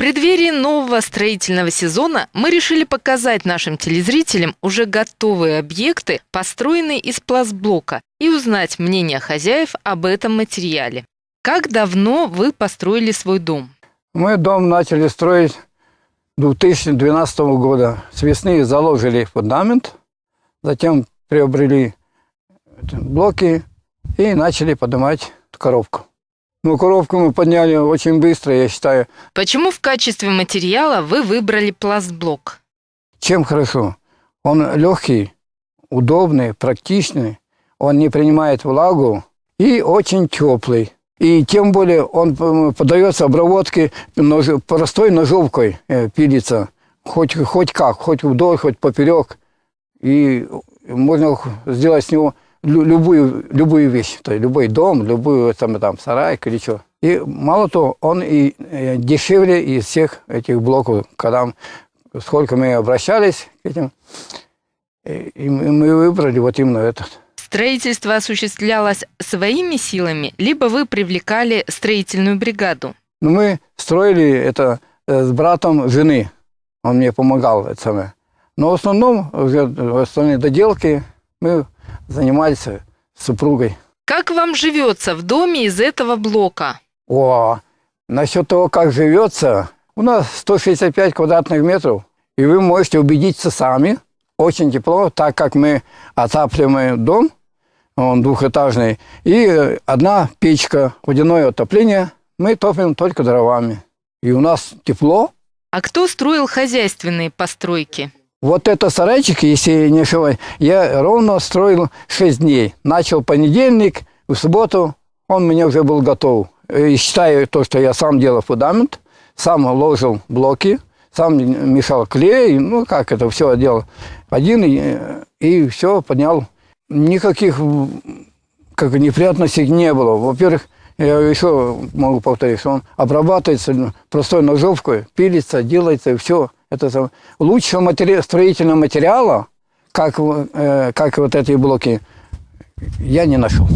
преддверии нового строительного сезона мы решили показать нашим телезрителям уже готовые объекты, построенные из пластблока, и узнать мнение хозяев об этом материале. Как давно вы построили свой дом? Мы дом начали строить 2012 года. С весны заложили фундамент, затем приобрели блоки и начали поднимать коробку. Ну, коробку мы подняли очень быстро, я считаю. Почему в качестве материала вы выбрали пластблок? Чем хорошо? Он легкий, удобный, практичный, он не принимает влагу и очень теплый. И тем более он подается обработке нож, простой ножовкой, э, пилится. Хоть, хоть как, хоть вдоль, хоть поперек. И можно сделать с него любую, любую вещь, то есть любой дом, любую там, там сарай или что. И мало того, он и э, дешевле из всех этих блоков, когда сколько мы обращались к этим, и мы выбрали вот именно этот. Строительство осуществлялось своими силами, либо вы привлекали строительную бригаду? Ну, мы строили это э, с братом жены. Он мне помогал, это самое. Но в основном, в остальные доделки мы занимались с супругой. Как вам живется в доме из этого блока? О, насчет того, как живется, у нас 165 квадратных метров, и вы можете убедиться сами. Очень тепло, так как мы отапливаем дом он двухэтажный, и одна печка, водяное отопление, мы топим только дровами. И у нас тепло. А кто строил хозяйственные постройки? Вот это сарайчик, если не ошибаюсь, я ровно строил 6 дней. Начал понедельник, в субботу он мне уже был готов. И считаю то, что я сам делал фундамент, сам ложил блоки, сам мешал клей, ну как это все делал. Один и, и все поднял никаких как неприятностей не было. Во-первых, я еще могу повторить, что он обрабатывается простой ножовкой, пилится, делается, и все. Это лучшего матери... строительного материала, как, э, как вот эти блоки, я не нашел.